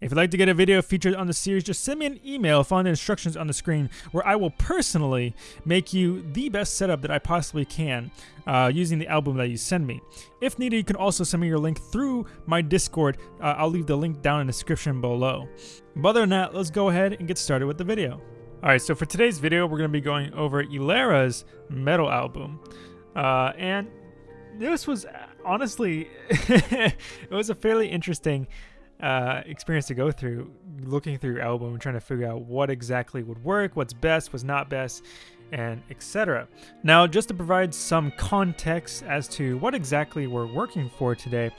If you'd like to get a video featured on the series, just send me an email following the instructions on the screen where I will personally make you the best setup that I possibly can uh, using the album that you send me. If needed, you can also send me your link through my Discord. Uh, I'll leave the link down in the description below. But other than that, let's go ahead and get started with the video. Alright, so for today's video, we're going to be going over Elera's medal album. Uh, and this was honestly, it was a fairly interesting uh, experience to go through, looking through your album and trying to figure out what exactly would work, what's best, what's not best, and etc. Now, just to provide some context as to what exactly we're working for today,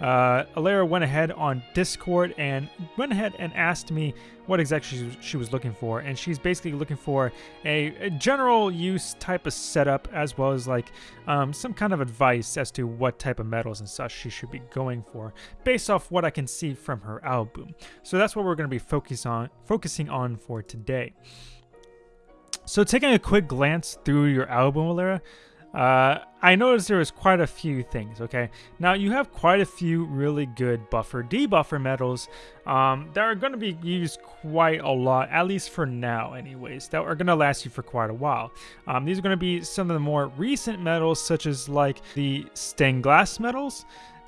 uh, Elera went ahead on Discord and went ahead and asked me what exactly she, she was looking for. And she's basically looking for a, a, general use type of setup as well as like um, some kind of advice as to what type of metals and such she should be going for based off what I can see from her album. So that's what we're going to be focus on, focusing on for today. So taking a quick glance through your album, Elera, uh, I noticed there was quite a few things, okay? Now, you have quite a few really good buffer debuffer medals um, that are going to be used quite a lot, at least for now anyways, that are going to last you for quite a while. Um, these are going to be some of the more recent medals, such as like the stained glass medals,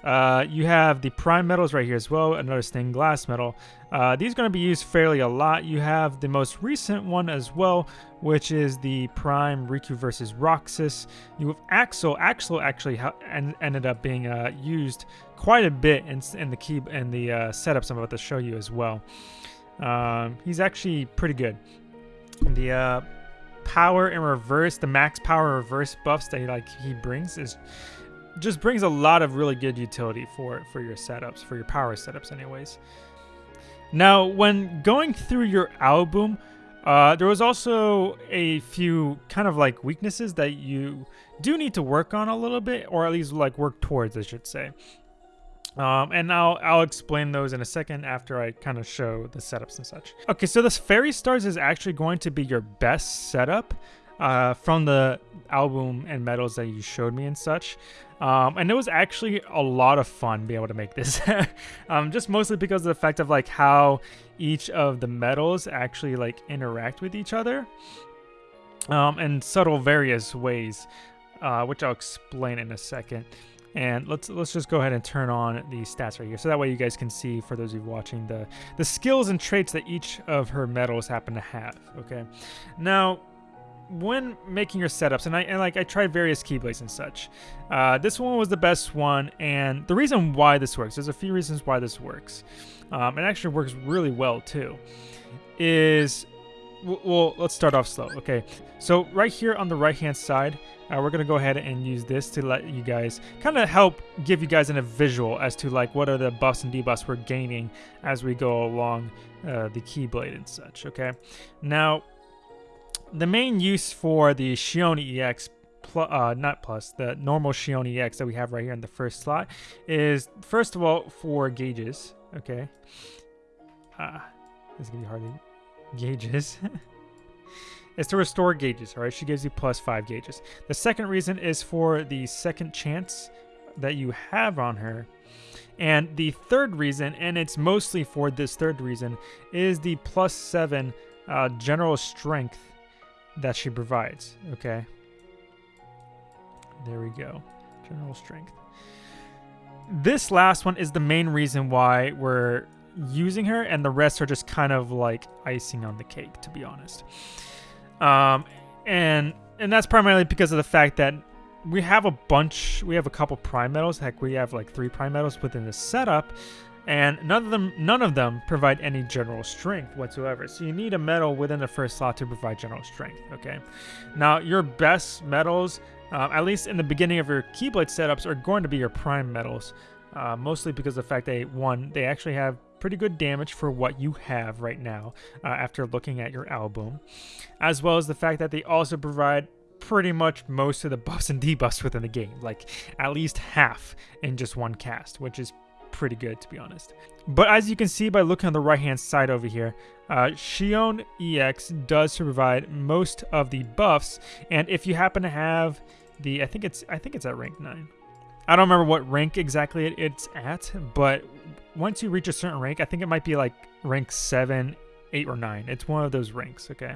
uh, you have the prime medals right here as well, another stained glass medal. Uh, these are going to be used fairly a lot. You have the most recent one as well, which is the prime Riku versus Roxas. You have Axel. Axel actually ended up being uh, used quite a bit in, in the key in the uh, setups I'm about to show you as well. Um, he's actually pretty good. The uh, power in reverse, the max power reverse buffs that he, like he brings is just brings a lot of really good utility for for your setups, for your power setups anyways. Now, when going through your album, uh, there was also a few kind of like weaknesses that you do need to work on a little bit, or at least like work towards, I should say. Um, and I'll, I'll explain those in a second after I kind of show the setups and such. Okay, so this Fairy Stars is actually going to be your best setup uh, from the album and medals that you showed me and such. Um, and it was actually a lot of fun being able to make this. um, just mostly because of the fact of like how each of the medals actually like interact with each other um, in subtle various ways, uh, which I'll explain in a second. And let's let's just go ahead and turn on the stats right here, so that way you guys can see, for those of you watching, the the skills and traits that each of her medals happen to have. Okay, now when making your setups, and I and like I tried various keyblades and such, uh, this one was the best one. And the reason why this works, there's a few reasons why this works. Um, it actually works really well too. Is well, let's start off slow. Okay, so right here on the right hand side, uh, we're gonna go ahead and use this to let you guys kind of help give you guys in a visual as to like what are the buffs and debuffs we're gaining as we go along uh, the keyblade and such. Okay, now the main use for the Xion EX Plus, uh, not plus, the normal Xion EX that we have right here in the first slot is, first of all, for gauges, okay? Uh, this is going to be hard to gauges. is to restore gauges, all right? She gives you plus five gauges. The second reason is for the second chance that you have on her. And the third reason, and it's mostly for this third reason, is the plus seven uh, general strength that she provides. Okay. There we go. General strength. This last one is the main reason why we're using her, and the rest are just kind of like icing on the cake, to be honest. Um, and and that's primarily because of the fact that we have a bunch, we have a couple prime medals. Heck, we have like three prime medals within the setup and none of them none of them provide any general strength whatsoever. So you need a medal within the first slot to provide general strength okay? Now your best medals uh, at least in the beginning of your keyblade setups are going to be your prime medals uh, mostly because of the fact they one they actually have pretty good damage for what you have right now uh, after looking at your album as well as the fact that they also provide pretty much most of the buffs and debuffs within the game like at least half in just one cast which is pretty good to be honest. But as you can see by looking on the right hand side over here, uh, Xion EX does provide most of the buffs, and if you happen to have the, I think it's I think it's at rank nine. I don't remember what rank exactly it's at, but once you reach a certain rank, I think it might be like rank 7, 8, or 9. It's one of those ranks, okay?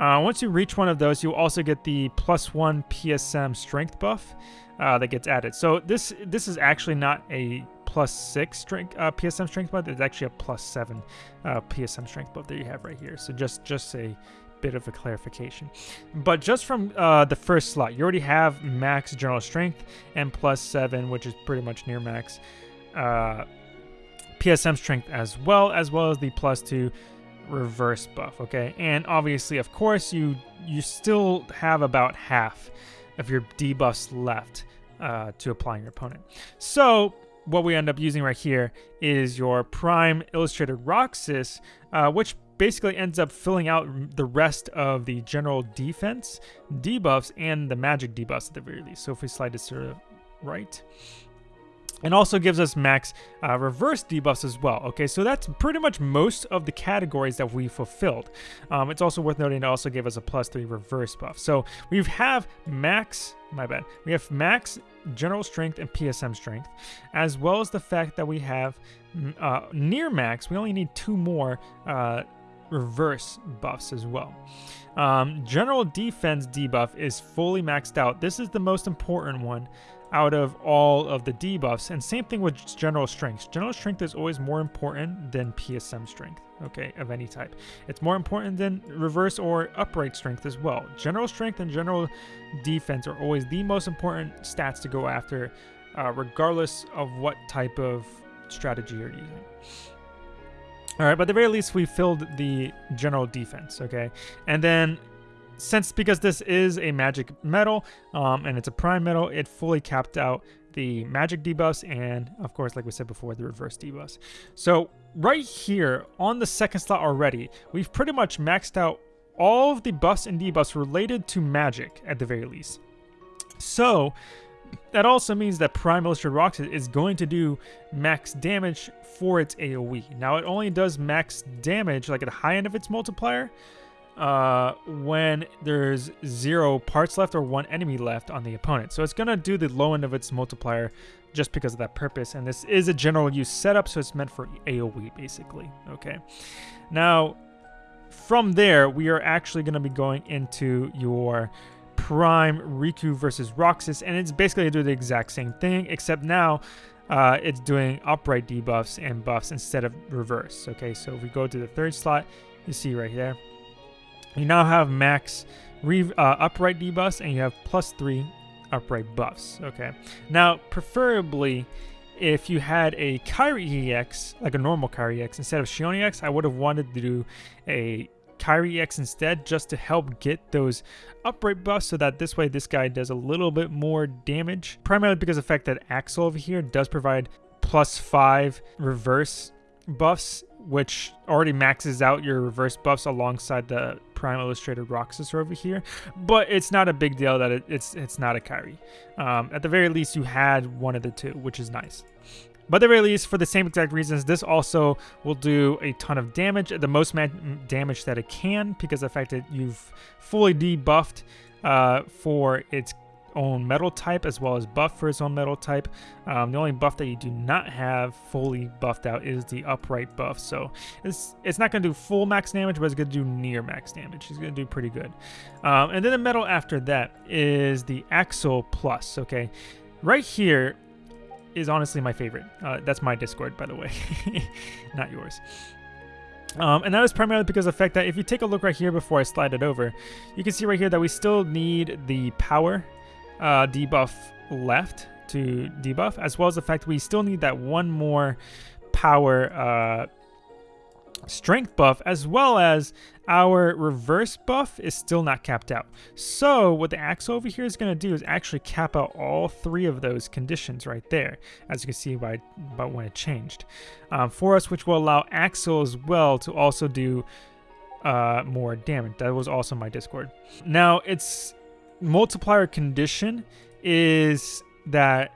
Uh, once you reach one of those, you also get the plus 1 PSM strength buff uh, that gets added. So this this is actually not a plus 6 strength uh, PSM strength buff. It's actually a plus 7 uh, PSM strength buff that you have right here. So just, just a bit of a clarification. But just from uh, the first slot, you already have max general strength and plus 7, which is pretty much near max. Uh, PSM strength as well, as well as the plus 2 reverse buff, okay? And obviously, of course, you you still have about half of your debuffs left uh, to apply on your opponent. So what we end up using right here is your Prime Illustrated Roxas, uh, which basically ends up filling out the rest of the general defense debuffs and the magic debuffs at the very least. So if we slide this to the right, and also gives us max uh, reverse debuffs as well. Okay, so that's pretty much most of the categories that we fulfilled. Um, it's also worth noting it also gave us a plus three reverse buff. So we have max, my bad, we have max general strength and PSM strength, as well as the fact that we have mm, uh, near max, we only need two more uh, reverse buffs as well. Um, general defense debuff is fully maxed out. This is the most important one out of all of the debuffs. And same thing with general strength. General strength is always more important than PSM strength, okay, of any type. It's more important than reverse or upright strength as well. General strength and general defense are always the most important stats to go after, uh, regardless of what type of strategy you're using. All right, but at the very least, we filled the general defense, okay? And then since because this is a magic medal um, and it's a prime medal, it fully capped out the magic debuffs and of course like we said before the reverse debuffs. So right here on the second slot already, we've pretty much maxed out all of the buffs and debuffs related to magic at the very least. So that also means that Prime Illustrated Roxas is going to do max damage for its AoE. Now it only does max damage like at the high end of its multiplier, uh, when there's zero parts left or one enemy left on the opponent. So it's going to do the low end of its multiplier just because of that purpose. And this is a general use setup, so it's meant for AoE basically. Okay. Now, from there, we are actually going to be going into your Prime Riku versus Roxas, and it's basically do the exact same thing, except now uh, it's doing upright debuffs and buffs instead of reverse. Okay, so if we go to the third slot, you see right there, you now have max re uh, upright debuffs and you have plus three upright buffs. Okay. Now, preferably, if you had a Kairi EX, like a normal Kairi EX, instead of Xion EX, I would have wanted to do a Kairi EX instead, just to help get those upright buffs so that this way this guy does a little bit more damage. Primarily because of the fact that Axel over here does provide plus five reverse buffs, which already maxes out your reverse buffs alongside the Prime Illustrated Roxas over here, but it's not a big deal that it, it's it's not a Kairi. Um, at the very least, you had one of the two, which is nice. But at the very least, for the same exact reasons, this also will do a ton of damage, the most damage that it can, because of the fact that you've fully debuffed uh, for its own medal type as well as buff for his own medal type. Um, the only buff that you do not have fully buffed out is the upright buff. So it's it's not going to do full max damage, but it's going to do near max damage. It's going to do pretty good. Um, and then the medal after that is the Axel Plus. Okay, right here is honestly my favorite. Uh, that's my Discord, by the way, not yours. Um, and that is primarily because of the fact that if you take a look right here before I slide it over, you can see right here that we still need the power uh, debuff left to debuff, as well as the fact we still need that one more power uh, strength buff, as well as our reverse buff is still not capped out. So what the axe over here is going to do is actually cap out all three of those conditions right there, as you can see by, by when it changed um, for us, which will allow Axel as well to also do uh, more damage. That was also my Discord. Now it's multiplier condition is that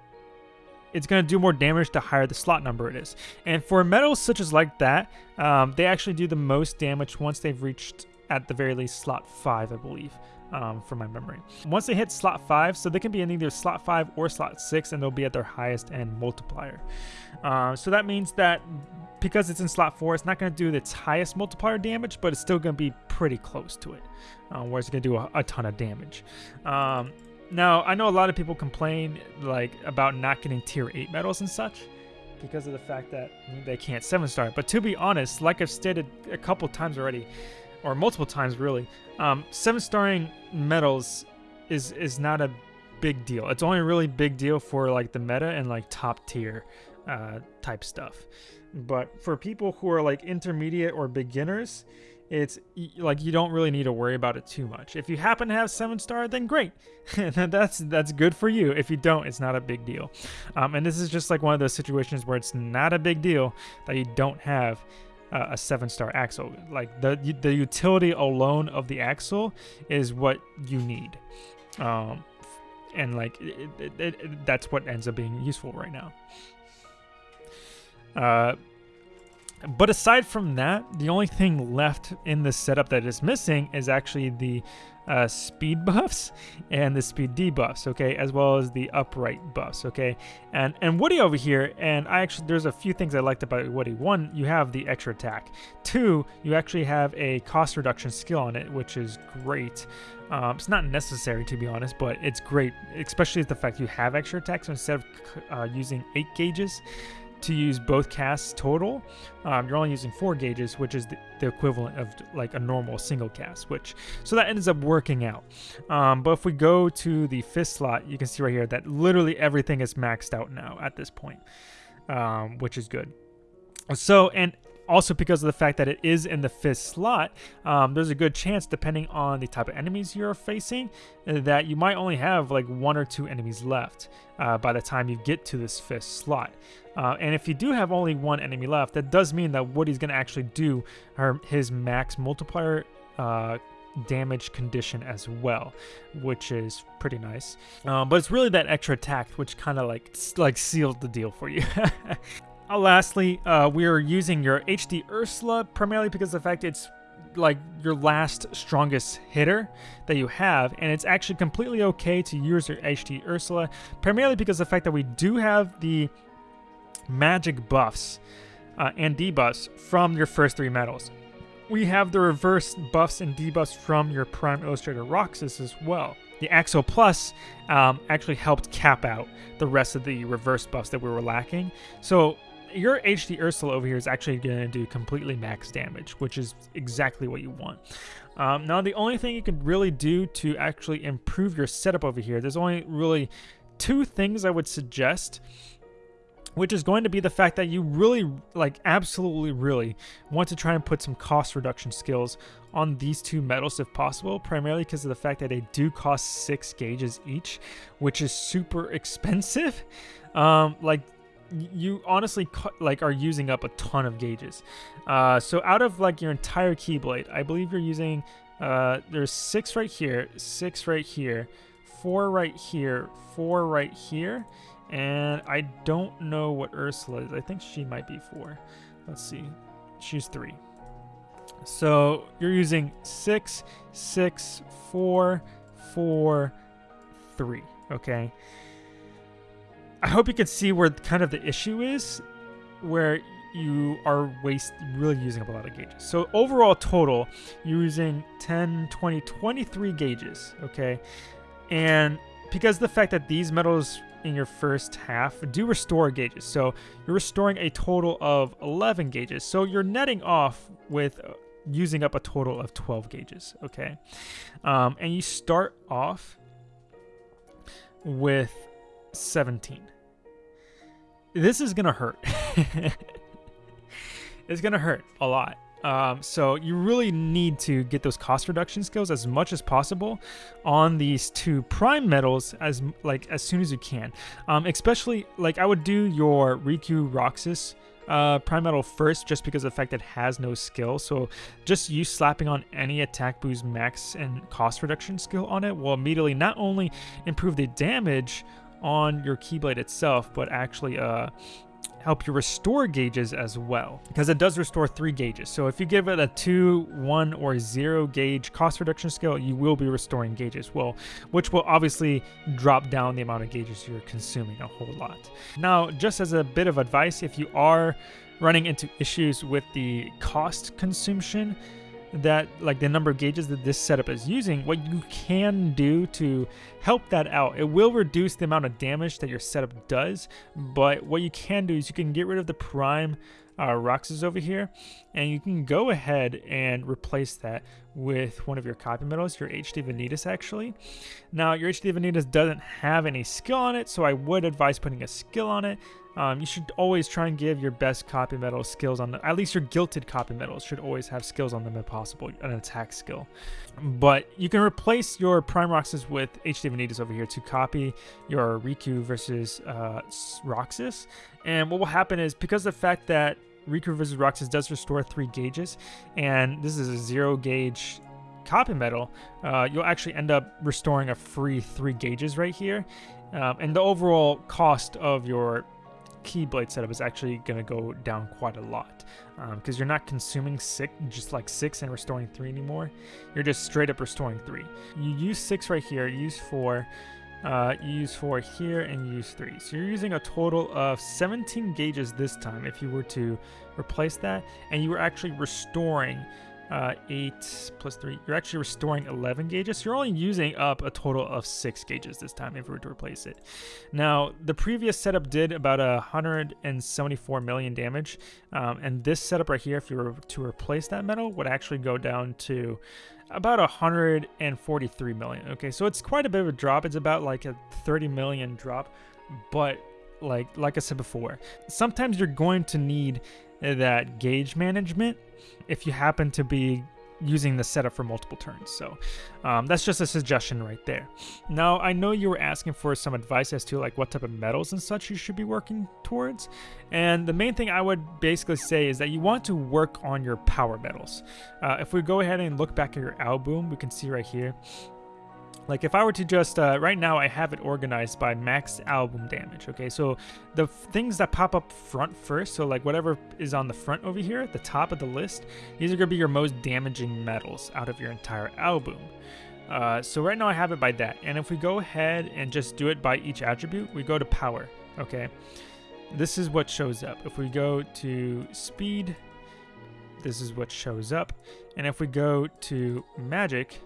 it's going to do more damage the higher the slot number it is. And for medals such as like that, um, they actually do the most damage once they've reached, at the very least, slot 5, I believe. Um, from my memory. Once they hit slot 5, so they can be in either slot 5 or slot 6, and they'll be at their highest end multiplier. Uh, so that means that because it's in slot 4, it's not going to do its highest multiplier damage, but it's still going to be pretty close to it, uh, where it's going to do a, a, ton of damage. Um, now, I know a lot of people complain like about not getting tier 8 medals and such because of the fact that they can't 7 star, but to be honest, like I've stated a couple times already, or multiple times really, um, seven starring medals is is not a big deal. It's only a really big deal for like the meta and like top tier uh, type stuff. But for people who are like intermediate or beginners, it's like you don't really need to worry about it too much. If you happen to have seven star, then great, that's that's good for you. If you don't, it's not a big deal. Um, and this is just like one of those situations where it's not a big deal that you don't have uh, a seven star Axel. Like the the utility alone of the Axel is what you need, um, and like it, it, it, that's what ends up being useful right now. Uh, but aside from that, the only thing left in the setup that is missing is actually the uh, speed buffs and the speed debuffs, okay, as well as the upright buffs, okay. And and Woody over here, and I actually there's a few things I liked about Woody. One, you have the extra attack. Two, you actually have a cost reduction skill on it, which is great. Um, it's not necessary to be honest, but it's great, especially the fact you have extra attacks so instead of uh, using eight gauges to use both casts total, um, you're only using four gauges, which is the, the, equivalent of like a normal single cast, which so that ends up working out. Um, but if we go to the fifth slot, you can see right here that literally everything is maxed out now at this point, um, which is good. So, and also because of the fact that it is in the fifth slot, um, there's a good chance, depending on the type of enemies you're facing, that you might only have like one or two enemies left uh, by the time you get to this fifth slot. Uh, and if you do have only one enemy left, that does mean that Woody's going to actually do her, his max multiplier uh, damage condition as well, which is pretty nice. Uh, but it's really that extra attack which kind of like like sealed the deal for you. Uh, lastly, uh, we are using your HD Ursula primarily because the fact it's like your last strongest hitter that you have and it's actually completely okay to use your HD Ursula primarily because of the fact that we do have the magic buffs uh, and debuffs from your first three medals. We have the reverse buffs and debuffs from your Prime Illustrator Roxas as well. The Axel Plus um, actually helped cap out the rest of the reverse buffs that we were lacking. So your HD Ursula over here is actually going to do completely max damage, which is exactly what you want. Um, now, the only thing you can really do to actually improve your setup over here, there's only really two things I would suggest which is going to be the fact that you really, like, absolutely, really want to try and put some cost reduction skills on these two medals if possible, primarily because of the fact that they do cost six gauges each, which is super expensive. Um, like, you honestly like are using up a ton of gauges. Uh, so out of like your entire keyblade, I believe you're using uh, there's six right here, six right here, four right here, four right here, and I don't know what Ursula is. I think she might be four. Let's see. She's three. So you're using six, six, four, four, three. Okay. I hope you can see where kind of the issue is, where you are waste really using up a lot of gauges. So overall total, you're using 10, 20, 23 gauges, okay? And because the fact that these medals in your first half do restore gauges. So you're restoring a total of 11 gauges. So you're netting off with uh, using up a total of 12 gauges, okay? Um, and you start off with 17. This is going to hurt. it's going to hurt a lot. Um, so you really need to get those cost reduction skills as much as possible on these two prime medals as like as soon as you can. Um, especially like I would do your Riku Roxas uh, prime medal first just because of the fact that it has no skill. So just you slapping on any attack boost max and cost reduction skill on it will immediately not only improve the damage on your Keyblade itself, but actually uh, help you restore gauges as well because it does restore three gauges. So if you give it a two, one, or zero gauge cost reduction skill, you will be restoring gauges, well, which will obviously drop down the amount of gauges you're consuming a whole lot. Now, just as a bit of advice, if you are running into issues with the cost consumption, that like the number of gauges that this setup is using, what you can do to help that out, it will reduce the amount of damage that your setup does. But what you can do is you can get rid of the prime uh, Roxas over here, and you can go ahead and replace that with one of your copy medals, your HD Vanitas actually. Now, your HD Vanitas doesn't have any skill on it, so I would advise putting a skill on it. Um, you should always try and give your best copy medal skills on them. At least your gilted copy medals should always have skills on them if possible, an attack skill. But you can replace your Prime Roxas with HD Vanitas over here to copy your Riku versus uh, Roxas. And what will happen is because the fact that Riku versus Roxas does restore three gauges, and this is a zero gauge copy medal, uh, you'll actually end up restoring a free three gauges right here. Um, and the overall cost of your Keyblade setup is actually going to go down quite a lot because um, you're not consuming six, just like six and restoring three anymore. You're just straight up restoring three. You use six right here, use four, uh, use four here, and use three. So you're using a total of 17 gauges this time if you were to replace that, and you were actually restoring uh, 8 plus 3. You're actually restoring 11 gauges. You're only using up a total of 6 gauges this time if we were to replace it. Now, the previous setup did about 174 million damage. Um, and this setup right here, if you were to replace that medal, would actually go down to about 143 million. Okay, so it's quite a bit of a drop. It's about like a 30 million drop. But like like I said before, sometimes you're going to need that gauge management if you happen to be using the setup for multiple turns. So um, that's just a suggestion right there. Now, I know you were asking for some advice as to like what type of medals and such you should be working towards. And the main thing I would basically say is that you want to work on your power medals. Uh, if we go ahead and look back at your album, we can see right here, like if I were to just, uh, right now I have it organized by max album damage, okay? So the things that pop up front first, so like whatever is on the front over here, at the top of the list, these are gonna be your most damaging medals out of your entire album. Uh, so right now I have it by that. And if we go ahead and just do it by each attribute, we go to power, okay? This is what shows up. If we go to speed, this is what shows up. And if we go to magic,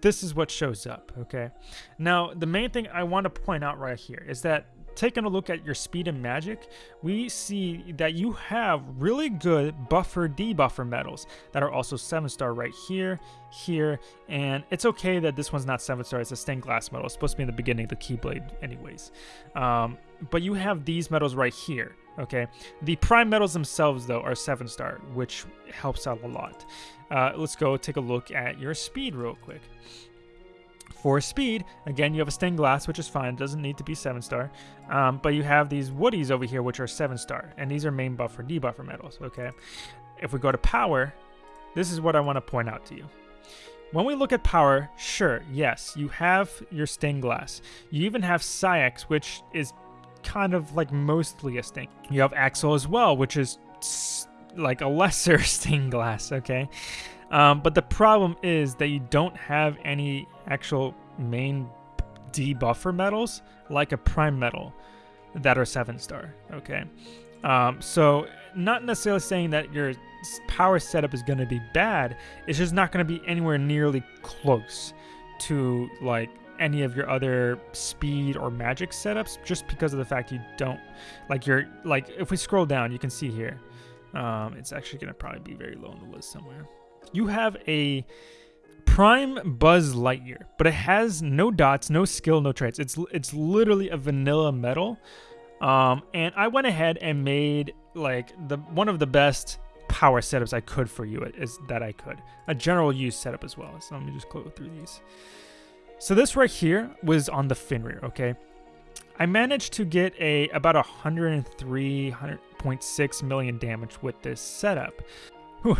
this is what shows up, okay? Now, the main thing I want to point out right here is that taking a look at your speed and magic, we see that you have really good buffer debuffer medals that are also 7 star right here, here, and it's okay that this one's not 7 star, it's a stained glass medal. It's supposed to be in the beginning of the Keyblade anyways. Um, but you have these medals right here, okay? The prime medals themselves, though, are 7 star, which helps out a lot. Uh, let's go take a look at your speed real quick. For speed, again, you have a stained glass, which is fine. It doesn't need to be 7 star. Um, but you have these woodies over here, which are 7 star. And these are main buffer, debuffer medals, okay? If we go to power, this is what I want to point out to you. When we look at power, sure, yes, you have your stained glass. You even have Saïx, which is kind of like mostly a stain. You have Axel as well, which is like a lesser stained glass, okay? Um, but the problem is that you don't have any actual main debuffer medals like a prime medal that are seven star, okay? Um, so not necessarily saying that your power setup is going to be bad. It's just not going to be anywhere nearly close to like any of your other speed or magic setups just because of the fact you don't like your like if we scroll down you can see here um, it's actually going to probably be very low on the list somewhere. You have a Prime Buzz Lightyear, but it has no dots, no skill, no traits. It's it's literally a vanilla medal Um, and I went ahead and made like the one of the best power setups I could for you is that I could. A general use setup as well. So let me just go through these. So this right here was on the Fenrir, okay? I managed to get a about 103, 100, 0.6 million damage with this setup. Whew.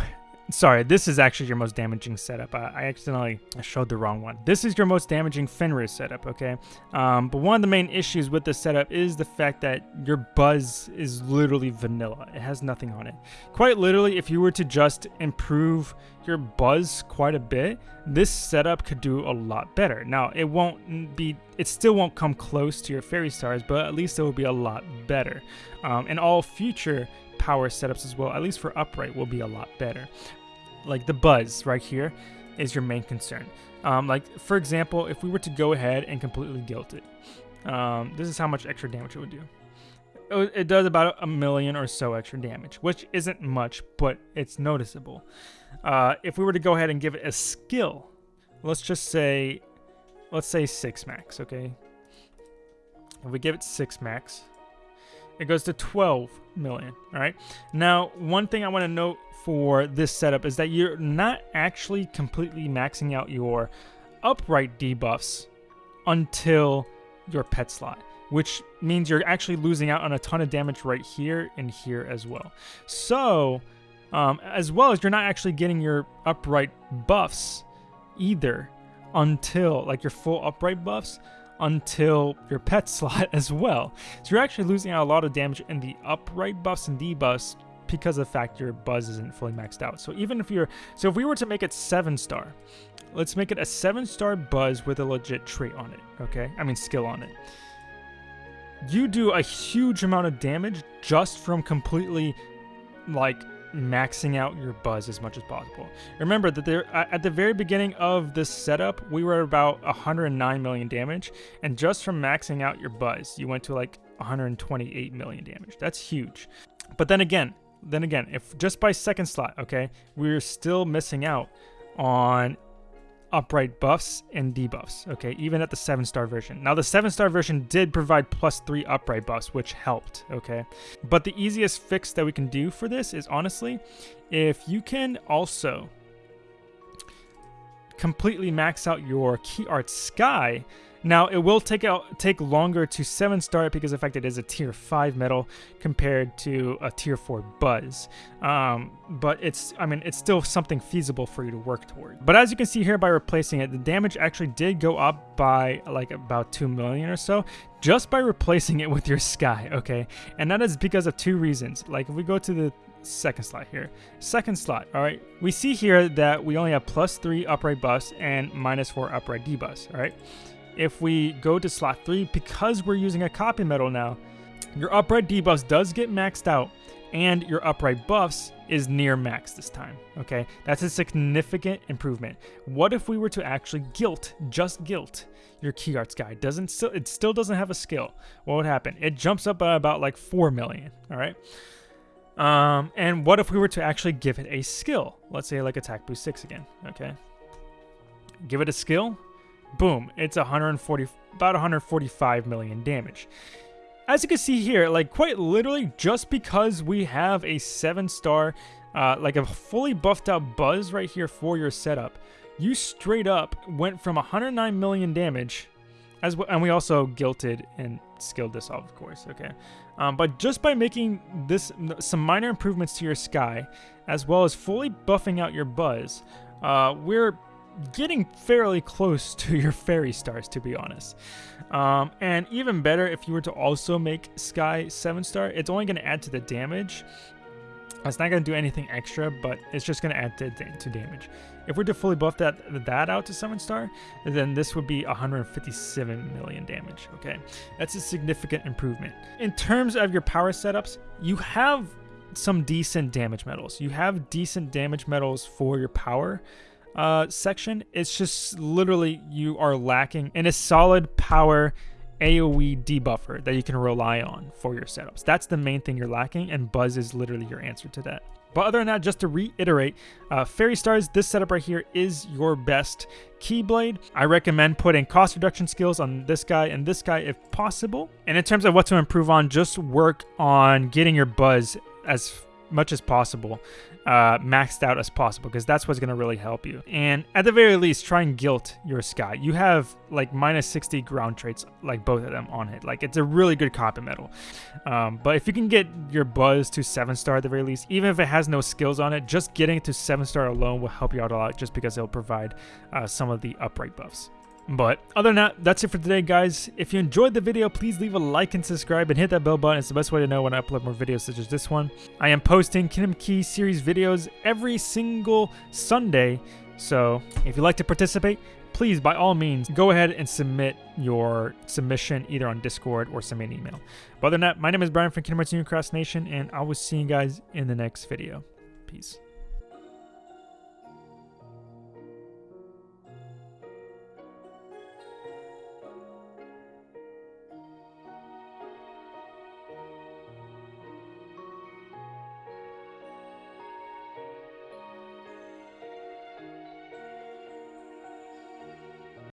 Sorry, this is actually your most damaging setup. I, I accidentally showed the wrong one. This is your most damaging Fenrir setup, okay? Um, but one of the main issues with this setup is the fact that your buzz is literally vanilla. It has nothing on it. Quite literally, if you were to just improve your buzz quite a bit, this setup could do a lot better. Now, it won't be, it still won't come close to your fairy stars, but at least it will be a lot better. Um, and all future power setups as well, at least for upright, will be a lot better. Like the buzz right here is your main concern. Um, like, for example, if we were to go ahead and completely guilt it, um, this is how much extra damage it would do. It, it does about a million or so extra damage, which isn't much, but it's noticeable. Uh, if we were to go ahead and give it a skill, let's just say, let's say 6 max, okay? If we give it 6 max, it goes to 12 million, all right? Now, one thing I want to note for this setup is that you're not actually completely maxing out your upright debuffs until your pet slot, which means you're actually losing out on a ton of damage right here and here as well. So, um, as well as you're not actually getting your upright buffs either until, like your full upright buffs, until your pet slot as well. So you're actually losing out a lot of damage in the upright buffs and debuffs because of the fact your buzz isn't fully maxed out. So even if you're, so if we were to make it seven star, let's make it a seven star buzz with a legit trait on it. Okay. I mean, skill on it. You do a huge amount of damage just from completely like maxing out your buzz as much as possible. Remember that there at the very beginning of this setup, we were about 109 million damage, and just from maxing out your buzz, you went to like 128 million damage. That's huge. But then again, then again, if just by second slot, okay, we're still missing out on upright buffs and debuffs, okay, even at the 7 star version. Now, the 7 star version did provide plus 3 upright buffs, which helped, okay. But the easiest fix that we can do for this is honestly, if you can also completely max out your key art sky now, it will take out take longer to 7 star because in fact it is a tier 5 medal compared to a tier 4 buzz. Um, but it's, I mean, it's still something feasible for you to work toward. But as you can see here by replacing it, the damage actually did go up by like about 2 million or so just by replacing it with your sky, okay? And that is because of two reasons. Like if we go to the second slot here. Second slot, all right, we see here that we only have plus three upright buffs and minus four upright debuffs, all right? If we go to slot 3, because we're using a copy medal now, your upright debuffs does get maxed out, and your upright buffs is near max this time, okay? That's a significant improvement. What if we were to actually guilt, just guilt, your key arts guy? Doesn't still, it still doesn't have a skill. What would happen? It jumps up by about like 4 million, all right? Um, and what if we were to actually give it a skill? Let's say like attack boost 6 again, okay? Give it a skill, boom, it's 140, about 145 million damage. As you can see here, like quite literally, just because we have a seven star, uh, like a fully buffed out Buzz right here for your setup, you straight up went from 109 million damage, as well, and we also gilted and skilled this off, of course, okay? Um, but just by making this some minor improvements to your sky, as well as fully buffing out your Buzz, uh, we're getting fairly close to your fairy stars, to be honest. Um, and even better, if you were to also make Sky 7 star, it's only going to add to the damage. It's not going to do anything extra, but it's just going to add to, to damage. If we're to fully buff that that out to 7 star, then this would be 157 million damage, okay? That's a significant improvement. In terms of your power setups, you have some decent damage medals. You have decent damage medals for your power, uh, section, it's just literally you are lacking in a solid power AoE debuffer that you can rely on for your setups. That's the main thing you're lacking, and Buzz is literally your answer to that. But other than that, just to reiterate, uh, Fairy Stars, this setup right here is your best Keyblade. I recommend putting cost reduction skills on this guy and this guy if possible. And in terms of what to improve on, just work on getting your Buzz as much as possible, uh, maxed out as possible, because that's what's going to really help you. And at the very least, try and guilt your Sky. You have like minus 60 ground traits, like both of them on it. Like it's a really good copy medal. Um, but if you can get your Buzz to 7 star at the very least, even if it has no skills on it, just getting it to 7 star alone will help you out a lot just because it'll provide uh, some of the upright buffs. But other than that, that's it for today, guys. If you enjoyed the video, please leave a like and subscribe and hit that bell button. It's the best way to know when I upload more videos such as this one. I am posting Kingdom Key series videos every single Sunday. So if you'd like to participate, please, by all means, go ahead and submit your submission either on Discord or send me an email. But other than that, my name is Brian from Kingdom Hearts Cross Nation, and I will see you guys in the next video. Peace.